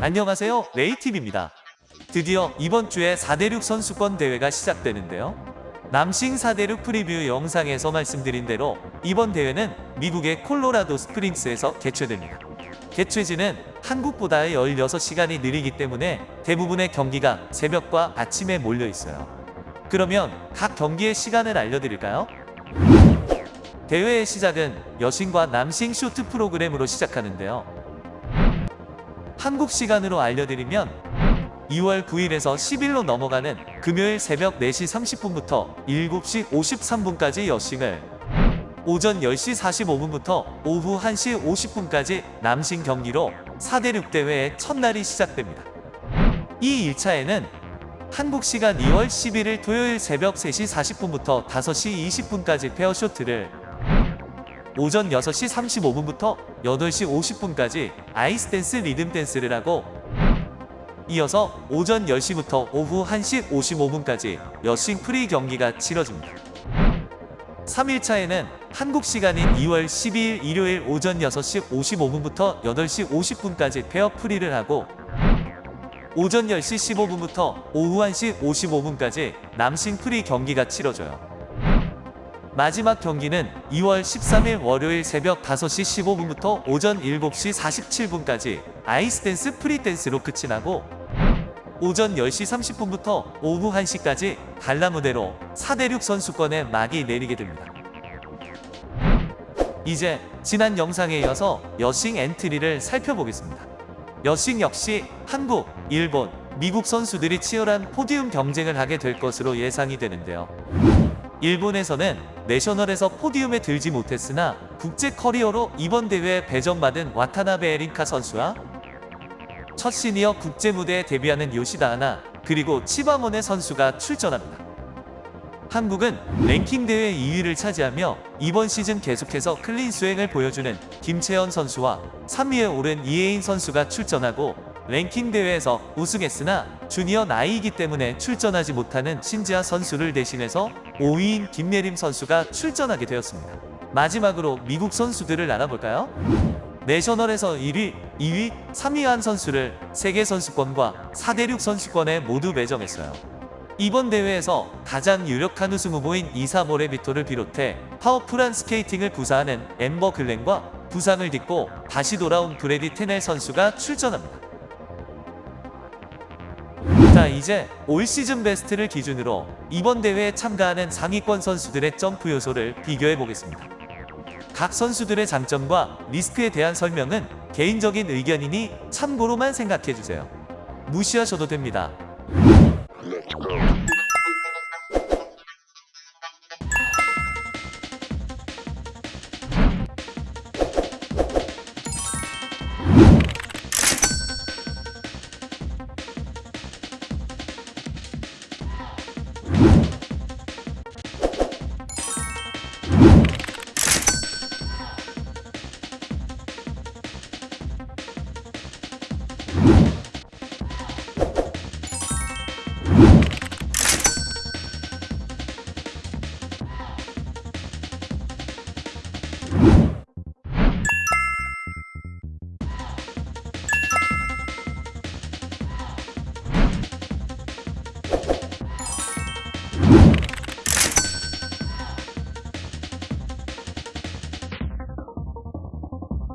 안녕하세요. 레이팁입니다. 드디어 이번 주에 4대륙 선수권 대회가 시작되는데요. 남싱 4대륙 preview 영상에서 말씀드린 대로 이번 대회는 미국의 콜로라도 스프링스에서 개최됩니다. 개최지는 한국보다 16시간이 느리기 때문에 대부분의 경기가 새벽과 아침에 몰려 있어요. 그러면 각 경기의 시간을 알려드릴까요? 대회의 시작은 여싱과 남싱 쇼트 프로그램으로 시작하는데요. 한국 시간으로 알려드리면 2월 9일에서 10일로 넘어가는 금요일 새벽 4시 30분부터 7시 53분까지 여싱을 오전 10시 45분부터 오후 1시 50분까지 남싱 경기로 4대6 대회의 첫날이 시작됩니다. 이 1차에는 한국 시간 2월 11일 토요일 새벽 3시 40분부터 5시 20분까지 페어쇼트를 오전 6시 35분부터 8시 50분까지 아이스댄스 리듬댄스를 하고 이어서 오전 10시부터 오후 1시 55분까지 여싱 프리 경기가 치러집니다. 3일차에는 한국 시간인 2월 12일 일요일 오전 6시 55분부터 8시 50분까지 페어 프리를 하고 오전 10시 15분부터 오후 1시 55분까지 남싱 프리 경기가 치러져요. 마지막 경기는 2월 13일 월요일 새벽 5시 15분부터 오전 7시 47분까지 아이스댄스 프리댄스로 끝이 나고 오전 10시 30분부터 오후 1시까지 갈라무대로 4대륙 선수권에 막이 내리게 됩니다. 이제 지난 영상에 이어서 여싱 엔트리를 살펴보겠습니다. 여싱 역시 한국, 일본, 미국 선수들이 치열한 podium 경쟁을 하게 될 것으로 예상이 되는데요. 일본에서는 national에서 podium에 들지 못했으나 국제 커리어로 이번 대회에 배정받은 와타나베 린카 선수와 첫 시니어 국제 무대에 데뷔하는 요시다 하나 그리고 치바모네 선수가 출전합니다. 한국은 랭킹 대회 2위를 차지하며 이번 시즌 계속해서 clean 수행을 보여주는 김채연 선수와 3위에 오른 이해인 선수가 출전하고 랭킹 대회에서 우승했으나 주니어 나이이기 때문에 출전하지 못하는 신지아 선수를 대신해서 5위인 김예림 선수가 출전하게 되었습니다. 마지막으로 미국 선수들을 알아볼까요? national에서 1위, 2위, 3위 한 선수를 세계 선수권과 4대륙 선수권에 모두 배정했어요. 이번 대회에서 가장 유력한 우승 후보인 이사보 레비토를 비롯해 파워풀한 스케이팅을 구사하는 엠버 글렌과 부상을 딛고 다시 돌아온 브레이디 테넬 선수가 출전합니다. 자 이제 올 시즌 베스트를 기준으로 이번 대회에 참가하는 상위권 선수들의 점프 요소를 비교해 보겠습니다. 각 선수들의 장점과 리스크에 대한 설명은 개인적인 의견이니 참고로만 생각해주세요. 무시하셔도 됩니다.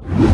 Okay.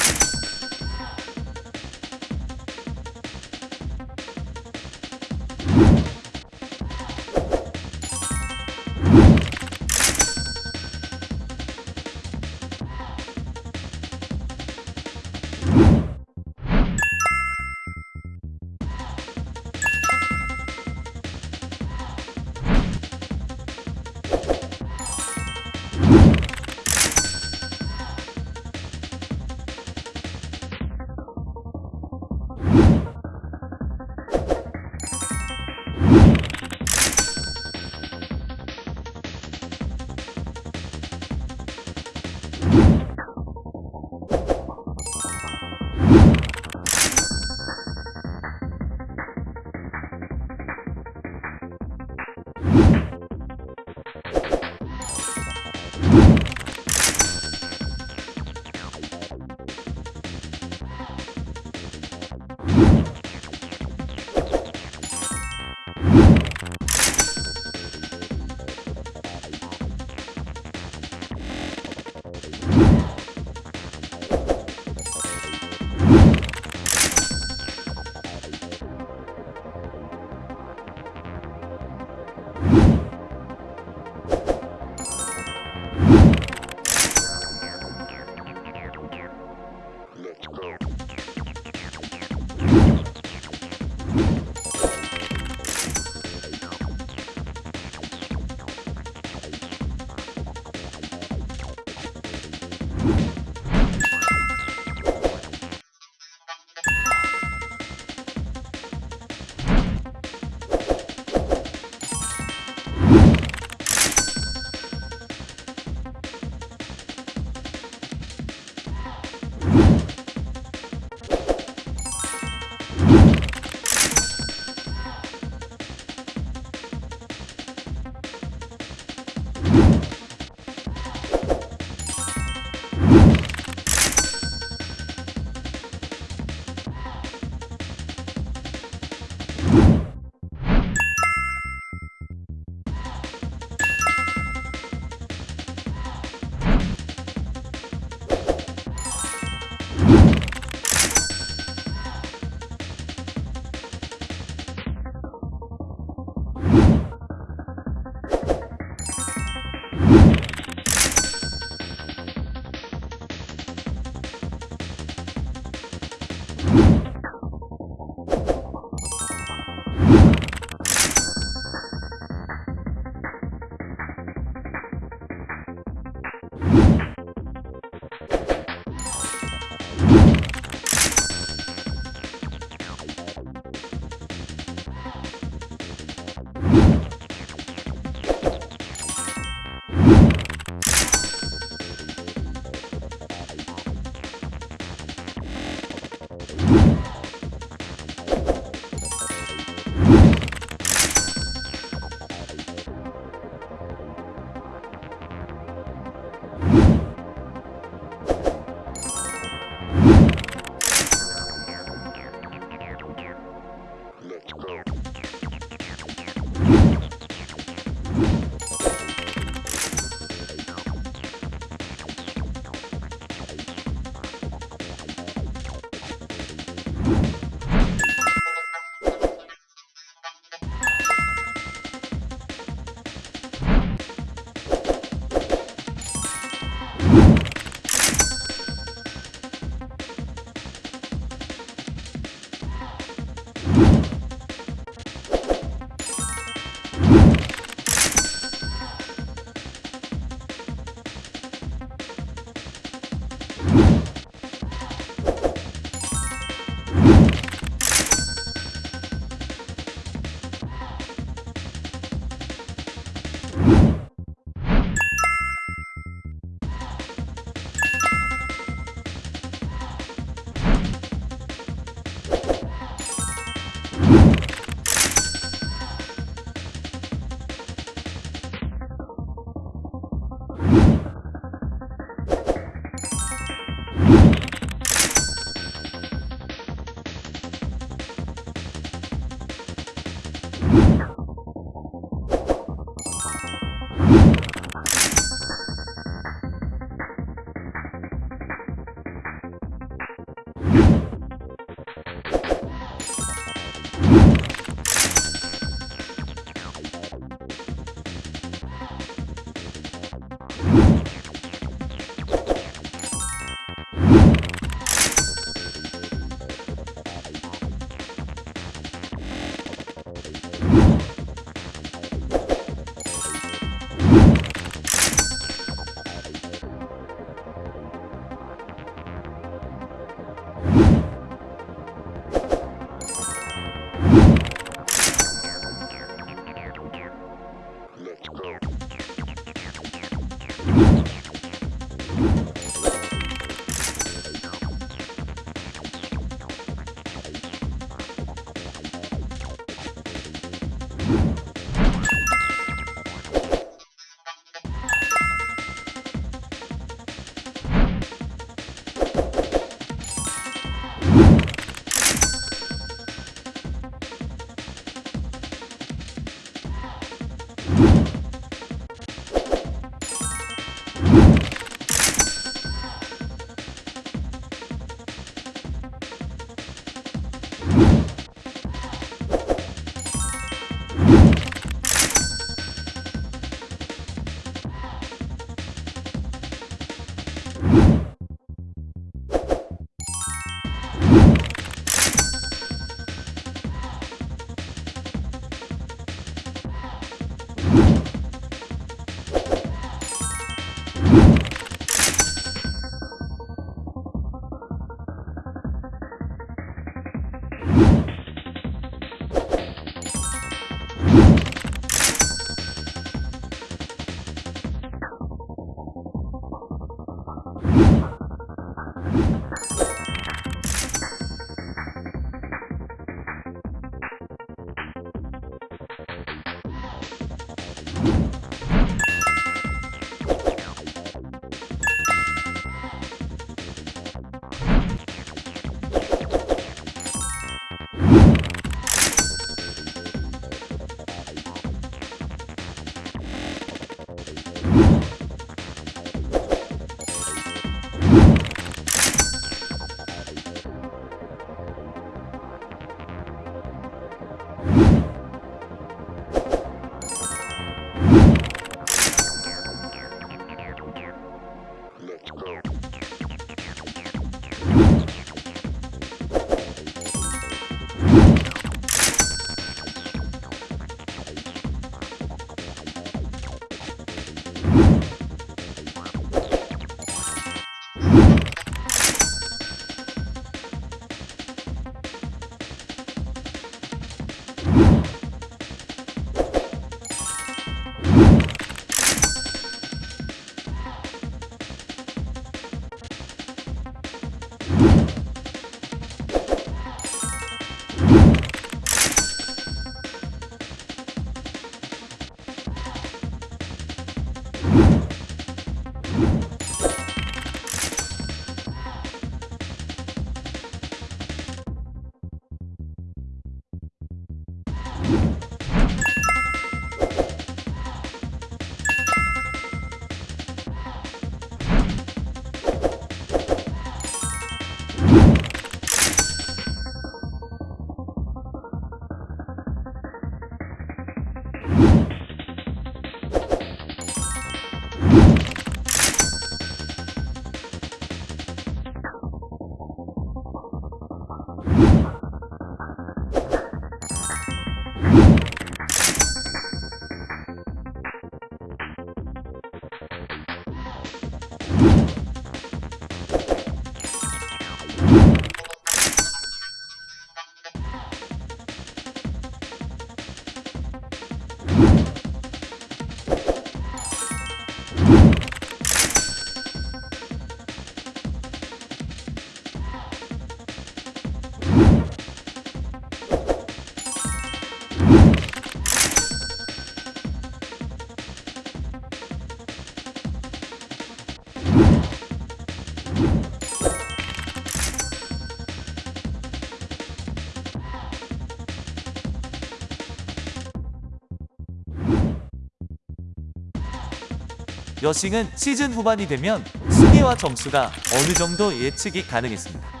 여싱은 시즌 후반이 되면 순위와 점수가 어느 정도 예측이 가능했습니다.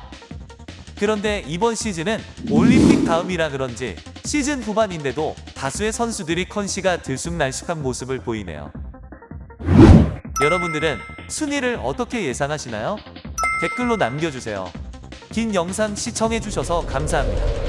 그런데 이번 시즌은 올림픽 다음이라 그런지 시즌 후반인데도 다수의 선수들이 컨시가 들쑥날쑥한 모습을 보이네요. 여러분들은 순위를 어떻게 예상하시나요? 댓글로 남겨주세요. 긴 영상 시청해주셔서 감사합니다.